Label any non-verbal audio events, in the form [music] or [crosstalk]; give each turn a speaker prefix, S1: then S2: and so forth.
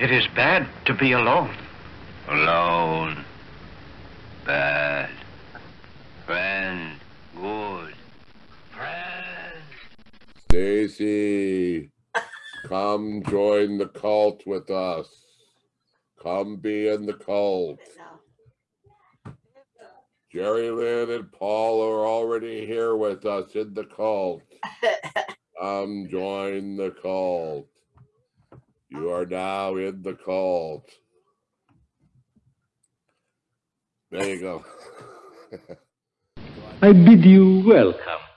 S1: It is bad to be alone.
S2: Alone. Bad. Friend. Good. Friend.
S3: Stacy, come join the cult with us. Come be in the cult. Jerry Lynn and Paul are already here with us in the cult. Come join the cult. You are now in the cult. There you go. [laughs]
S4: I bid you welcome.